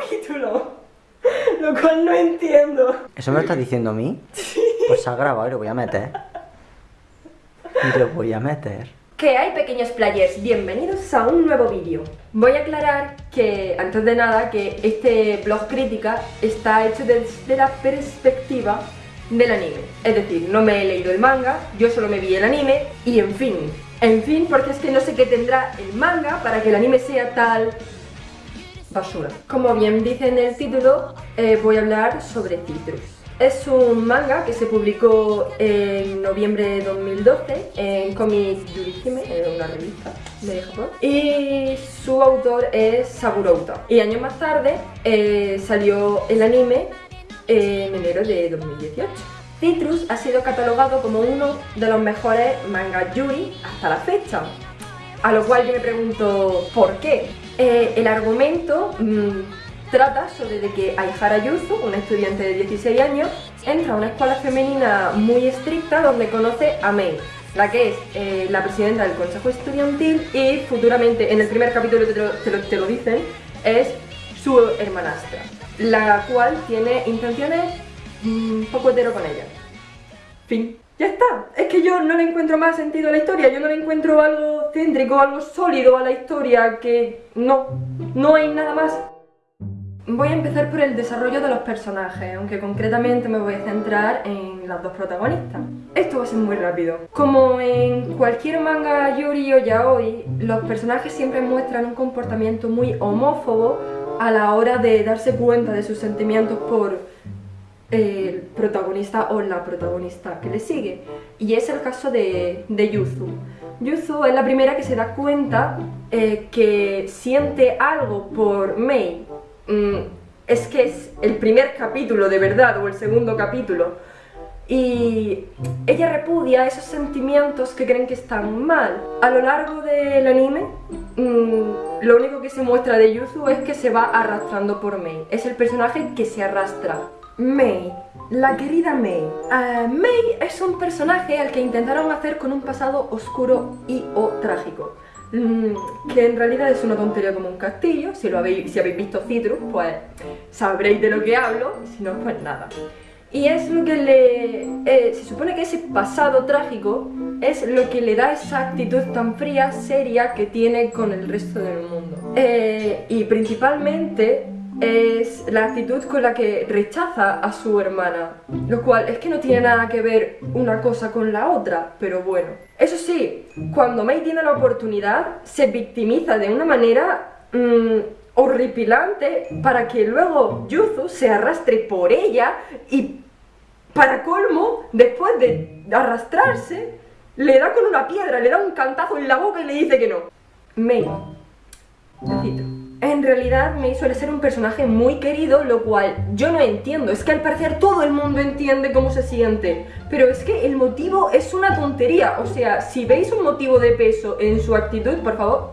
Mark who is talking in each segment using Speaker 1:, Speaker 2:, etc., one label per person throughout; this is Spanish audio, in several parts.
Speaker 1: capítulo. Lo cual no entiendo.
Speaker 2: ¿Eso me lo estás diciendo a mí? Pues se ha grabado y lo voy a meter. Y lo voy a meter.
Speaker 1: ¿Qué hay pequeños players? Bienvenidos a un nuevo vídeo. Voy a aclarar que, antes de nada, que este blog crítica está hecho desde la perspectiva del anime. Es decir, no me he leído el manga, yo solo me vi el anime y en fin. En fin, porque es que no sé qué tendrá el manga para que el anime sea tal basura. Como bien dice en el título, eh, voy a hablar sobre Citrus. Es un manga que se publicó en noviembre de 2012 en Comic Yurihime, en una revista de Japón. Y su autor es Saburouta. Y años más tarde eh, salió el anime en enero de 2018. Citrus ha sido catalogado como uno de los mejores manga yuri hasta la fecha. A lo cual yo me pregunto, ¿por qué? Eh, el argumento mmm, trata sobre que Aihara Yuzu, una estudiante de 16 años, entra a una escuela femenina muy estricta donde conoce a Mei, la que es eh, la presidenta del consejo estudiantil y futuramente, en el primer capítulo te lo, te lo, dicen, es su hermanastra, la cual tiene intenciones mmm, poco hetero con ella. Fin. Ya está, es que yo no le encuentro más sentido a la historia, yo no le encuentro algo céntrico, algo sólido a la historia, que no, no hay nada más. Voy a empezar por el desarrollo de los personajes, aunque concretamente me voy a centrar en las dos protagonistas. Esto va a ser muy rápido. Como en cualquier manga yuri o yaoi, los personajes siempre muestran un comportamiento muy homófobo a la hora de darse cuenta de sus sentimientos por el protagonista o la protagonista que le sigue. Y es el caso de, de Yuzu. Yuzu es la primera que se da cuenta eh, que siente algo por Mei. Mm, es que es el primer capítulo de verdad o el segundo capítulo. Y ella repudia esos sentimientos que creen que están mal. A lo largo del anime, mmm, lo único que se muestra de Yuzu es que se va arrastrando por Mei. Es el personaje que se arrastra. Mei, la querida Mei. Uh, Mei es un personaje al que intentaron hacer con un pasado oscuro y o trágico. Mm, que en realidad es una tontería como un castillo. Si, lo habéis, si habéis visto Citrus, pues sabréis de lo que hablo. Si no, pues nada. Y es lo que le... Eh, se supone que ese pasado trágico es lo que le da esa actitud tan fría, seria que tiene con el resto del mundo. Eh, y principalmente es la actitud con la que rechaza a su hermana, lo cual es que no tiene nada que ver una cosa con la otra, pero bueno. Eso sí, cuando Mei tiene la oportunidad, se victimiza de una manera mmm, horripilante para que luego Yuzu se arrastre por ella y para colmo, después de arrastrarse, le da con una piedra, le da un cantazo en la boca y le dice que no. Necesito. En realidad Mei suele ser un personaje muy querido, lo cual yo no entiendo. Es que al parecer todo el mundo entiende cómo se siente. Pero es que el motivo es una tontería. O sea, si veis un motivo de peso en su actitud, por favor,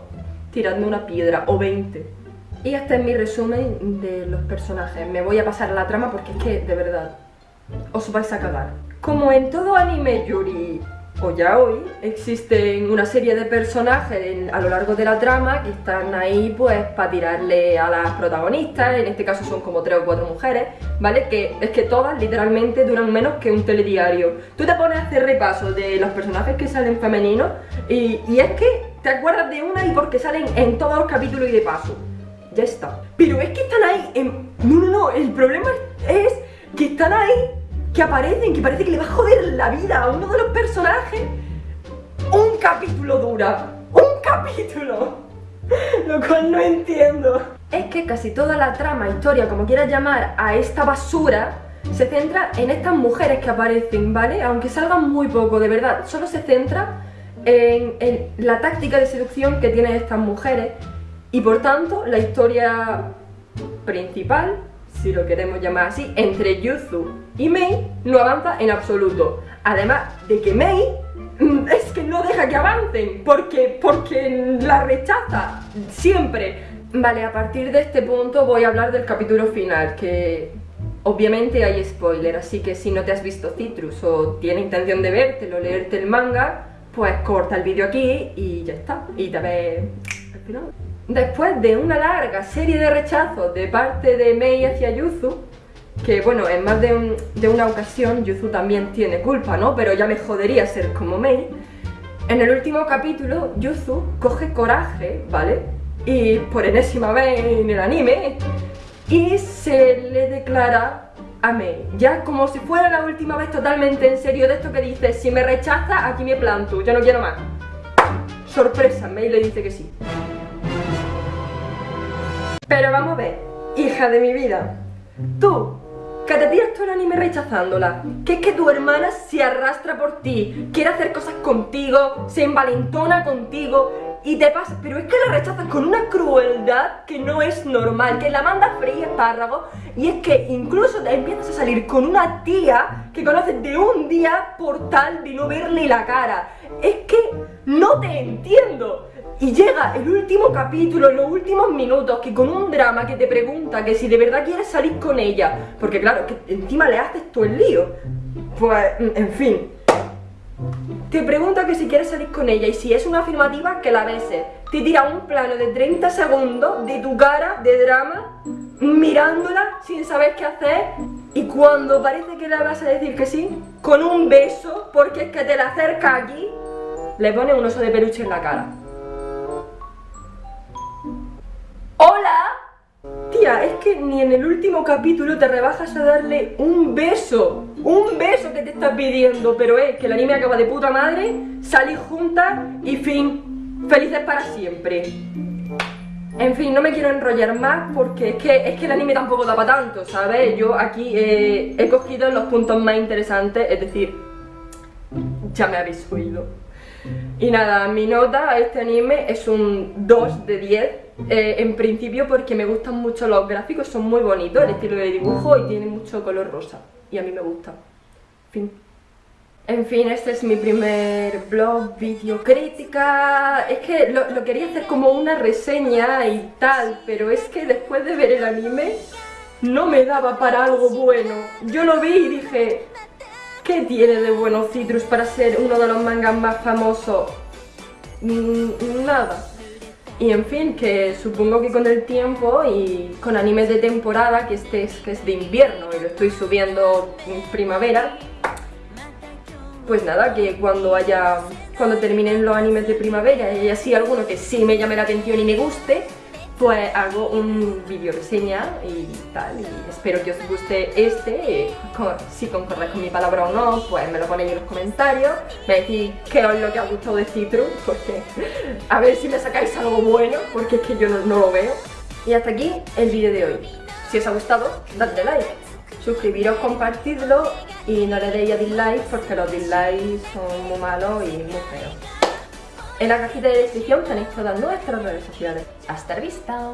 Speaker 1: tiradme una piedra o 20. Y este es mi resumen de los personajes. Me voy a pasar a la trama porque es que, de verdad, os vais a cagar. Como en todo anime yuri o yaoi, existen una serie de personajes a lo largo de la trama que están ahí pues para tirarle a las protagonistas, en este caso son como tres o cuatro mujeres, ¿vale? Que es que todas literalmente duran menos que un telediario. Tú te pones a hacer repaso de los personajes que salen femeninos y, y es que te acuerdas de una y porque salen en todos los capítulos y de paso. Ya está. Pero es que están ahí. No, no, no, el problema es que están ahí que aparecen, que parece que le va a joder la vida a uno de los personajes. Un capítulo dura. Un capítulo. Lo cual no entiendo. Es que casi toda la trama, historia, como quieras llamar, a esta basura, se centra en estas mujeres que aparecen, ¿vale? Aunque salgan muy poco, de verdad. Solo se centra en, en la táctica de seducción que tienen estas mujeres. Y por tanto, la historia principal si lo queremos llamar así, entre Yuzu y Mei no avanza en absoluto. Además de que Mei mm, es que no deja que avancen, porque, porque la rechaza siempre. Vale, a partir de este punto voy a hablar del capítulo final, que obviamente hay spoiler, así que si no te has visto Citrus o tienes intención de vértelo, leerte el manga, pues corta el vídeo aquí y ya está. Y te ves al final. Después de una larga serie de rechazos de parte de Mei hacia Yuzu, que bueno, en más de, una ocasión Yuzu también tiene culpa, ¿no? Pero ya me jodería ser como Mei. En el último capítulo, Yuzu coge coraje, ¿vale? Y por enésima vez en el anime, y se le declara a Mei, ya como si fuera la última vez totalmente en serio de esto que dice, si me rechaza, aquí me planto, yo no quiero más. Sorpresa, Mei le dice que sí. Pero vamos a ver, hija de mi vida, tú, que te tiras todo el anime rechazándola, que es que tu hermana se arrastra por ti, quiere hacer cosas contigo, se envalentona contigo y te pasa, pero es que la rechazas con una crueldad que no es normal, que la manda freír espárragos y es que incluso te empiezas a salir con una tía que conoces de un día por tal de no verle la cara. Es que no te entiendo. Y llega el último capítulo, los últimos minutos, que con un drama que te pregunta que si de verdad quieres salir con ella, porque claro, que encima le haces todo el lío. Pues, en fin. Te pregunta que si quieres salir con ella y si es una afirmativa, que la beses. Te tira un plano de 30 segundos de tu cara, de drama, mirándola sin saber qué hacer y cuando parece que le vas a decir que sí, con un beso, porque es que te la acerca aquí, le pone un oso de peluche en la cara. ¡Hola! Tía, es que ni en el último capítulo te rebajas a darle un beso. Un beso que te está pidiendo. Pero es que el anime acaba de puta madre, salís juntas y fin. Felices para siempre. En fin, no me quiero enrollar más porque es que, es que el anime tampoco da para tanto, ¿sabes? Yo aquí eh, he cogido los puntos más interesantes, es decir, ya me habéis oído. Y nada, mi nota a este anime es un 2 de 10 eh, en principio porque me gustan mucho los gráficos, son muy bonitos, el estilo de dibujo y tiene mucho color rosa. Y a mí me gusta. Fin. En fin, este es mi primer blog, vídeo crítica... Es que lo, quería hacer como una reseña y tal, pero es que después de ver el anime no me daba para algo bueno. Yo lo vi y dije, ¿qué tiene de bueno Citrus para ser uno de los mangas más famosos? Mm, nada. Y en fin, que supongo que con el tiempo y con animes de temporada, que este es, que es de invierno y lo estoy subiendo en primavera, pues nada, que cuando haya, cuando terminen los animes de primavera y así alguno que sí me llame la atención y me guste, pues hago un vídeo reseña y tal, y espero que os guste este, si concordéis con mi palabra o no, pues me lo ponéis en los comentarios, me decís qué es lo que ha gustado de Citrus, porque a ver si me sacáis algo bueno, porque es que yo no, lo veo. Y hasta aquí el vídeo de hoy. Si os ha gustado, dadle like, suscribiros, compartidlo y no le deis a dislike porque los dislikes son muy malos y muy feos. En la cajita de descripción tenéis todas nuestras redes sociales. ¡Hasta la vista!